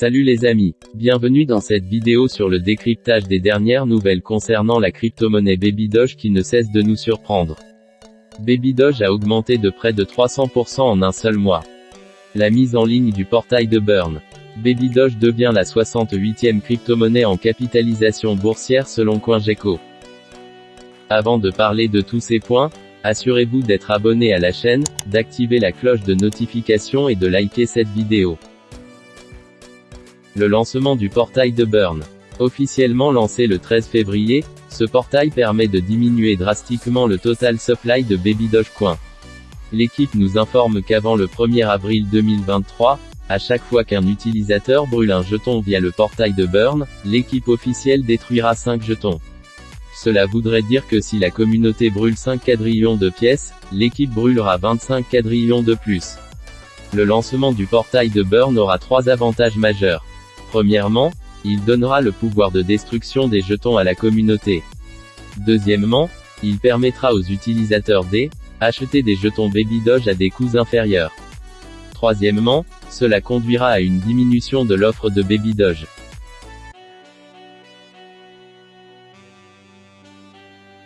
Salut les amis, bienvenue dans cette vidéo sur le décryptage des dernières nouvelles concernant la crypto-monnaie Baby Doge qui ne cesse de nous surprendre. Baby Doge a augmenté de près de 300% en un seul mois. La mise en ligne du portail de Burn. Baby Doge devient la 68e crypto-monnaie en capitalisation boursière selon CoinGecko. Avant de parler de tous ces points, assurez-vous d'être abonné à la chaîne, d'activer la cloche de notification et de liker cette vidéo. Le lancement du portail de Burn. Officiellement lancé le 13 février, ce portail permet de diminuer drastiquement le total supply de Baby Dogecoin. L'équipe nous informe qu'avant le 1er avril 2023, à chaque fois qu'un utilisateur brûle un jeton via le portail de Burn, l'équipe officielle détruira 5 jetons. Cela voudrait dire que si la communauté brûle 5 quadrillions de pièces, l'équipe brûlera 25 quadrillions de plus. Le lancement du portail de Burn aura trois avantages majeurs. Premièrement, il donnera le pouvoir de destruction des jetons à la communauté. Deuxièmement, il permettra aux utilisateurs d acheter des jetons Baby Doge à des coûts inférieurs. Troisièmement, cela conduira à une diminution de l'offre de Baby Doge.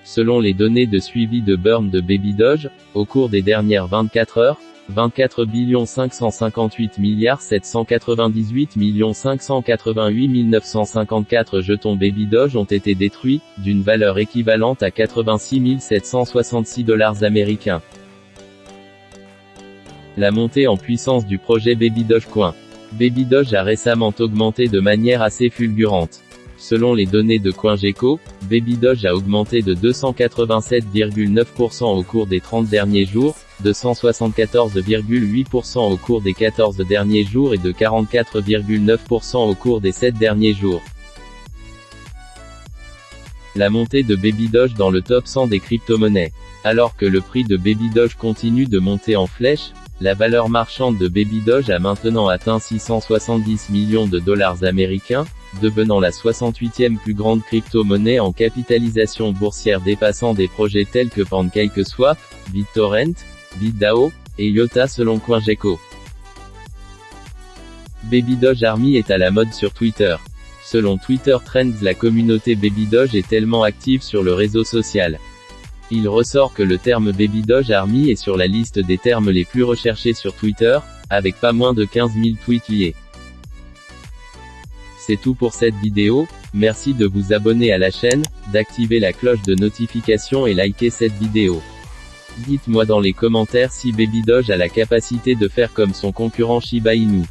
Selon les données de suivi de burn de Baby Doge, au cours des dernières 24 heures, 24 558 milliards 798 588 954 jetons Baby Doge ont été détruits, d'une valeur équivalente à 86 766 dollars américains. La montée en puissance du projet Baby Dogecoin. Baby Doge a récemment augmenté de manière assez fulgurante. Selon les données de CoinGecko, Baby Doge a augmenté de 287,9% au cours des 30 derniers jours, de 174,8% au cours des 14 derniers jours et de 44,9% au cours des 7 derniers jours. La montée de Baby Doge dans le top 100 des crypto-monnaies. Alors que le prix de Baby Doge continue de monter en flèche, la valeur marchande de Baby Doge a maintenant atteint 670 millions de dollars américains, devenant la 68e plus grande crypto-monnaie en capitalisation boursière dépassant des projets tels que PancakeSwap, BitTorrent, BitDAO, et IOTA selon CoinGecko. Baby Doge Army est à la mode sur Twitter. Selon Twitter Trends la communauté Baby Doge est tellement active sur le réseau social. Il ressort que le terme Baby Doge Army est sur la liste des termes les plus recherchés sur Twitter, avec pas moins de 15 000 tweets liés. C'est tout pour cette vidéo, merci de vous abonner à la chaîne, d'activer la cloche de notification et liker cette vidéo. Dites-moi dans les commentaires si Baby Doge a la capacité de faire comme son concurrent Shiba Inu.